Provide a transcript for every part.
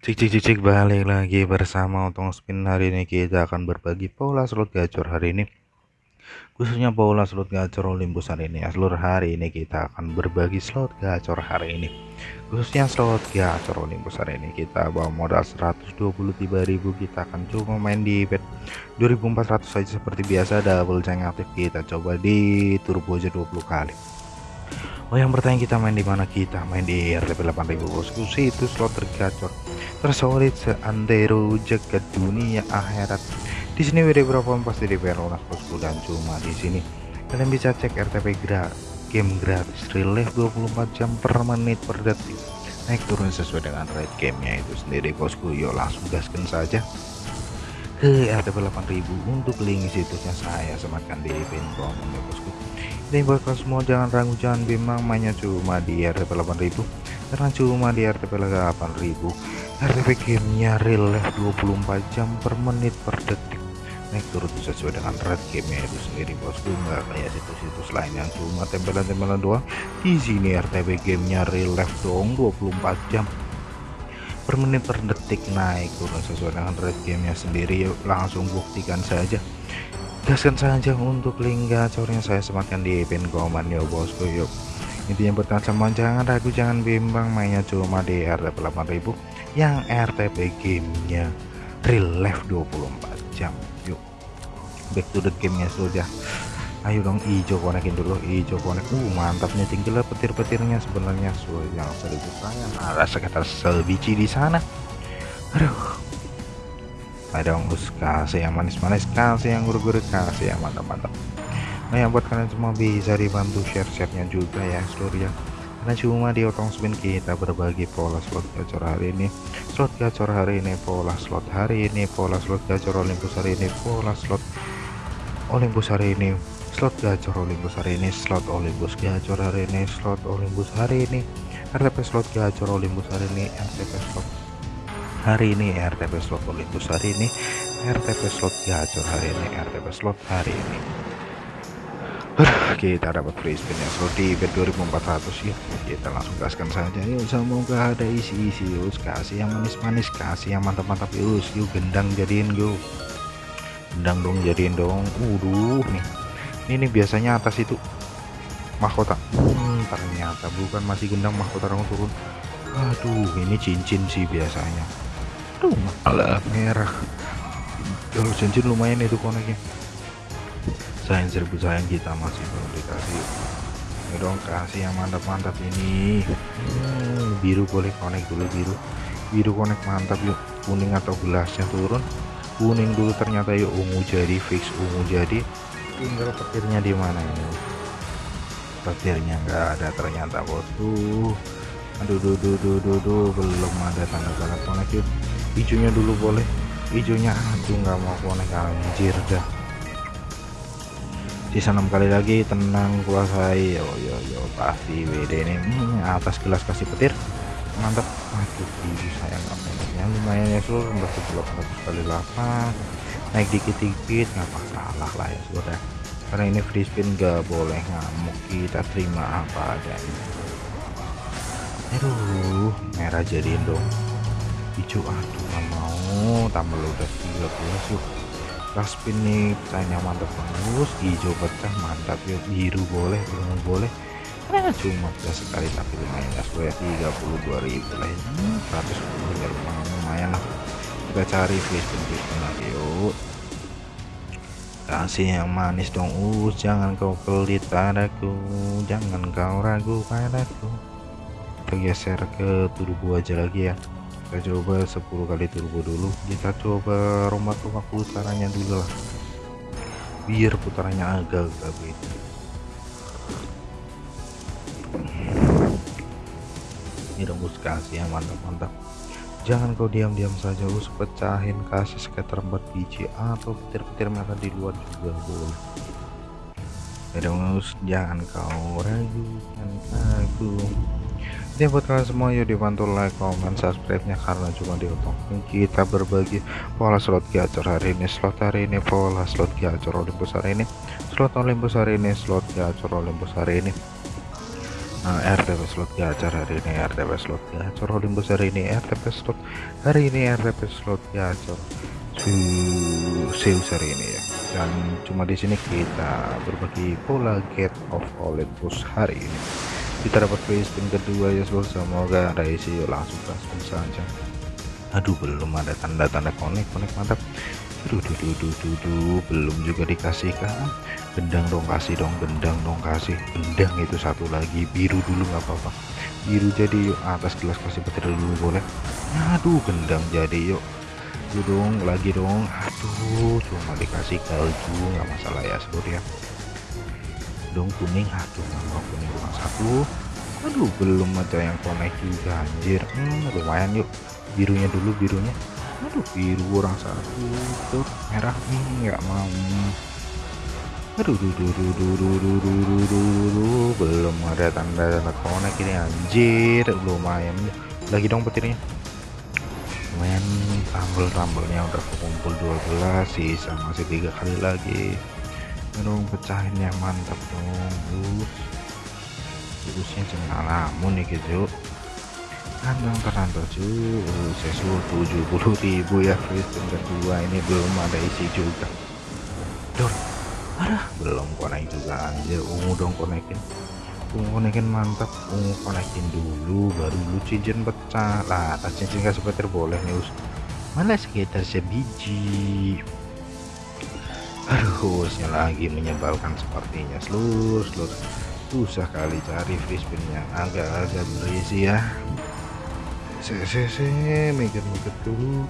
Cik cik cik cik balik lagi bersama Untung Spin. Hari ini kita akan berbagi pola slot gacor hari ini. Khususnya pola slot gacor Olympus hari ini. Ya seluruh hari ini kita akan berbagi slot gacor hari ini. Khususnya slot gacor Olympus hari ini kita bawa modal 123.000 kita akan coba main di bet 2400 saja seperti biasa. Double jangan aktif kita coba di turbo aja 20 kali Oh yang bertanya kita main di mana? Kita main di RTP 8000 bosku itu slot tergacor. Tersolid seantero jagat dunia akhirat. Di sini WD berapa? Pasti di lunas bosku dan cuma di sini. Kalian bisa cek RTP gra game gratis. Relief 24 jam per menit per detik. Naik turun sesuai dengan rate gamenya itu sendiri bosku. Yuk langsung gaskan saja ke RTP 8000 untuk link situsnya saya sematkan di pin komen ya bosku ini buat kalian semua jangan ragu jangan bimbang. Mainnya cuma di RTP 8000 karena cuma di RTP 8000 RTP gamenya real 24 jam per menit per detik. Naik turun sesuai dengan red gamenya itu sendiri bosku. Nggak kayak situs-situs lain yang cuma tempelan-tempelan doang. Di sini RTP gamenya real life dong 24 jam. Per menit per detik naik turun sesuai dengan red gamenya sendiri. Langsung buktikan saja gaskan saja untuk link gacornya saya sematkan di pin komen ya bosku yuk. Intinya buat semua jangan ragu jangan bimbang mainnya cuma di RTP 8000 yang RTP gamenya real life 24 jam yuk. Back to the gamenya sudah ayo dong hijau konekin dulu hijau konek. Uh mantapnya tinggal petir-petirnya sebenarnya. So yang seribu sayang ada sekitar sebiji di sana. Aduh ada us kasih yang manis-manis kasih yang gurih-gurih kasih yang mantap-mantap. Nah yang buat kalian semua bisa dibantu share-sharenya juga ya seluruh ya. Karena cuma di otong spin kita berbagi pola slot gacor hari ini. Slot gacor hari ini pola slot hari ini pola slot gacor Olympus hari ini pola slot Olympus hari ini slot gacor Olympus hari ini slot Olympus gacor hari ini slot Olympus hari ini. RTP slot gacor Olympus hari ini RTP slot hari ini RTP slot Olympus hari ini RTP slot gacor hari ini RTP slot hari ini. Kita dapat free spin yang slot di bet 2400 ya kita langsung gaskan saja. Yuk semoga ada isi-isi yuk. Kasih yang manis-manis kasih yang mantap-mantap yuk. Yuk gendang jadiin yuk. Gendang dong jadiin dong. Uduh nih. Ini, biasanya atas itu mahkota. Hmm, ternyata bukan masih gendang mahkota orang turun. Aduh ini cincin sih biasanya aduh malah merah. Kalau cincin lumayan itu koneknya sayang seribu sayang kita masih belum dikasih. Ya dong kasih yang mantap-mantap ini. Hmm, biru boleh konek dulu biru. Biru konek mantap yuk. Kuning atau gelasnya turun. Kuning dulu ternyata yuk. Ungu jadi fix ungu jadi. Tinggal petirnya di mana ini? Petirnya enggak ada ternyata bosku aduh duh duh duh duh duh. Belum ada tanda-tanda konek yuk hijaunya dulu boleh. Hijaunya aduh nggak mau konek anjir dah. Sisa enam kali lagi tenang kuasai. Yo yo yo pasti WD ini. Hmm, atas gelas kasih petir. Mantap. Aduh sayang ya lumayan ya seluruh 11 kali 8 naik dikit-dikit nggak masalah lah ya sudah karena ini free spin gak boleh ngamuk. Kita terima apa adanya. Aduh merah jadiin dong hijau aduh nggak mau. Tambah udah 13 yuk. Last spin nih pecahnya mantap bagus. Hijau pecah mantap yuk. Biru boleh ungu boleh. Nah cuma pecah sekali tapi lumayan. Ya sesuai 32.000 lah. Ini 110 ya lumayan, lah. Kita cari free spin lagi yuk. Kasih yang manis dong us. Jangan kau pelit padaku. Jangan kau ragu padaku. Kita geser ke turbo aja lagi ya kita coba 10 kali turbo dulu. Kita coba rombak-rombak putarannya dulu lah. Biar putarannya agak-agak beda. Ini rembus kasih yang mantap-mantap. Jangan kau diam-diam saja us. Pecahin kasih sekitar 4 biji atau petir-petir merah di luar juga boleh. Us jangan kau ragu. jangan aku ya buat kalian semua yuk dibantu like comment subscribe nya karena cuma di kita berbagi pola slot gacor hari ini. Slot hari ini pola slot gacor Olympus hari ini. Slot Olympus hari ini slot gacor Olympus hari ini. Nah, RTP slot gacor hari ini RTP slot gacor Olympus hari ini RTP slot hari ini RTP slot gacor Zeus hari ini. Ya dan cuma di sini kita berbagi pola get of Olympus hari ini kita dapat free spin kedua ya seluruh semoga ada isi yuk langsung spin saja aduh belum ada tanda-tanda connect connect mantap. Duh, duh, duh, duh, duh, duh. belum juga dikasihkan gendang dong kasih dong gendang dong kasih. Gendang itu satu lagi biru dulu nggak apa-apa. Biru jadi yuk atas gelas kasih petir dulu boleh? Aduh gendang jadi yuk. Yuk dong lagi dong. Aduh cuma dikasih kalju nggak masalah ya seluruh ya. Dong kuning. Aduh nggak mau kuning satu aduh belum ada yang connect juga anjir hmm, lumayan yuk birunya dulu birunya aduh biru orang satu tuh merah nih nggak mau aduh duh, duh, duh, duh, duh, duh, duh, duh, duh, belum ada tanda-tanda konek ini anjir lumayan lagi dong petirnya lumayan tambel-tambelnya udah kumpul 12 sisa masih tiga kali lagi dong pecahin yang mantap dong terusnya jangan lamun nih gitu kandang terantau cuy sesuatu 70.000 ya Kristen kedua ini belum ada isi juga. Dor ada. Belum konek juga anjir. Ungu dong konekin ungu konekin mantap ungu konekin dulu baru lu cincin pecah. Lah atas cincin kasih petir boleh nih us. Mana sekitar sebiji. Aduh usnya lagi menyebalkan sepertinya. Seluruh seluruh susah kali cari free yang agak-agak berisi ya se se se mikir-mikir dulu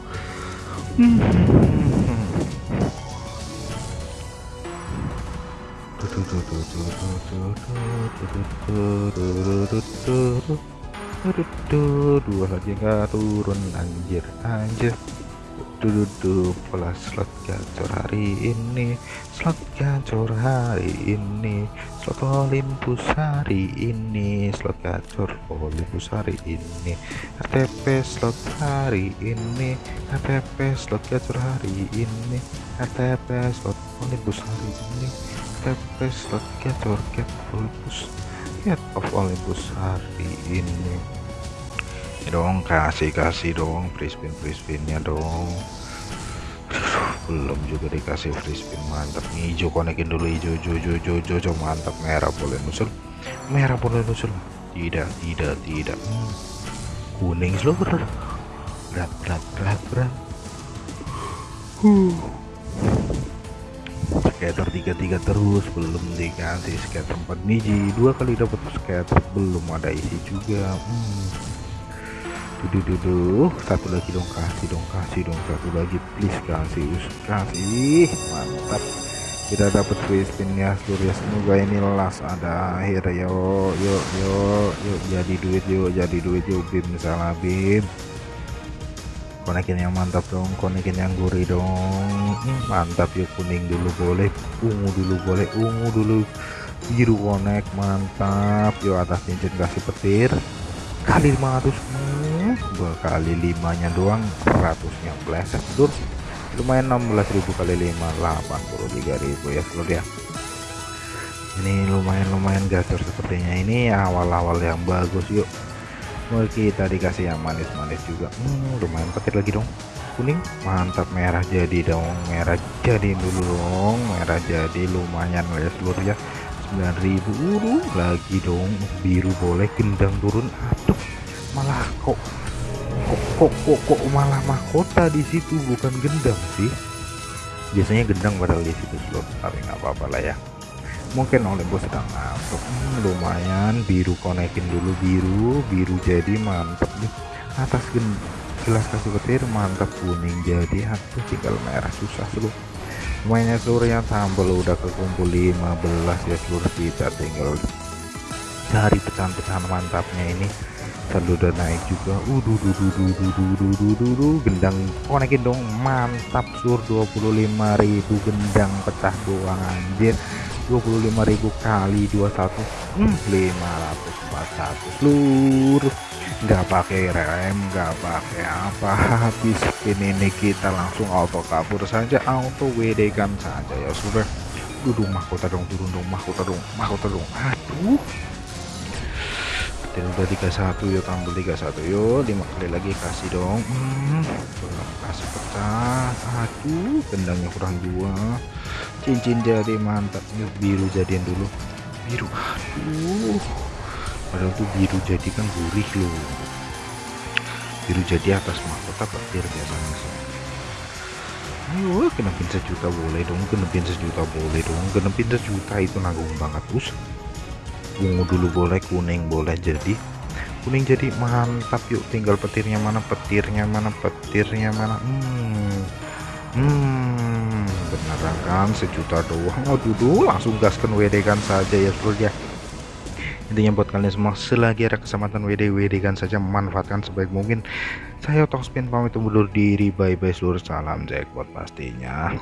dua lagi nggak turun anjir anjir duduk pola slot gacor hari ini slot gacor hari ini slot Olympus hari ini slot gacor Olympus hari ini RTP slot hari ini RTP slot gacor hari ini RTP slot Olympus hari ini RTP slot gacor get Olympus get of Olympus hari ini dong kasih kasih dong free spin free spinnya dong belum juga dikasih free spin mantap. Hijau konekin dulu hijau hijau hijau hijau hijau, mantap. Merah boleh nusul merah boleh nusul tidak tidak tidak. Hmm. kuning seluruh. Berat berat berat berat. Huh. Skater tiga tiga terus belum dikasih skater 4 biji dua kali dapat skater belum ada isi juga. Hmm duh, duh, duh. satu lagi dong kasih dong kasih dong. Satu lagi please kasih kasih. Mantap. Kita dapat free seluruh ya semoga ini last ada akhir. Yo yuk yuk yuk jadi duit yuk jadi duit yuk bim salah bim. Konekin yang mantap dong konekin yang gurih dong. Mantap yuk kuning dulu boleh ungu dulu boleh ungu dulu. Biru konek mantap. Yuk atas cincin kasih petir. Kali 500 hmm, dua kali limanya doang ratusnya bleset dur lumayan 16.000 kali 5 83.000 ya seluruh ya. Ini lumayan-lumayan gacor sepertinya. Ini awal-awal yang bagus yuk. Mau kita dikasih yang manis-manis juga. Hmm, lumayan petir lagi dong. Kuning mantap merah jadi dong merah jadi dulu dong merah jadi lumayan ya seluruh ya. 9000 uh, lagi dong. Biru boleh gendang turun aduh malah kok kok kok kok, kok malah mahkota di situ bukan gendang sih. Biasanya gendang padahal di situ slot tapi nggak apa-apa lah ya. Mungkin oleh bos sedang ngantuk. Hmm, lumayan biru konekin dulu biru biru jadi mantap nih. Atas gelas kasih petir mantap kuning jadi aduh tinggal merah susah seluruh. Mainnya yang tambah udah kekumpul 15 ya seluruh kita tinggal. Cari pecahan-pecahan mantapnya ini saldo udah naik juga. Udu du du du du du du du du du gendang konekin dong. Mantap sur. 25.000 gendang pecah doang anjir. 25.000 kali 21 hmm, 541 seluruh nggak pakai rem nggak pakai apa. Habis spin ini kita langsung auto kabur saja. Auto WD kan saja ya sudah. Duduk mahkota dong turun dong mahkota dong mahkota dong. Aduh dan udah 31 yuk tambah 31 yuk 5 kali lagi kasih dong. Hmm, kasih pecah. Aduh gendangnya kurang dua. Cincin jadi mantap. Yuk biru jadiin dulu. Biru aduh. Padahal tuh biru jadi kan gurih loh. Biru jadi atas mahkota petir biasanya sih. Ayo genepin sejuta boleh dong genepin sejuta boleh dong. Genepin sejuta itu nanggung banget us ungu dulu boleh kuning boleh jadi. Kuning jadi mantap yuk. Tinggal petirnya mana petirnya mana petirnya mana. Hmm. Hmm beneran kan sejuta doang. Oh dulu langsung gaskan WD kan saja ya bro ya. Intinya buat kalian semua selagi ada kesempatan WD WD kan saja manfaatkan sebaik mungkin. Saya Spin pamit undur diri. Bye bye seluruh salam jackpot pastinya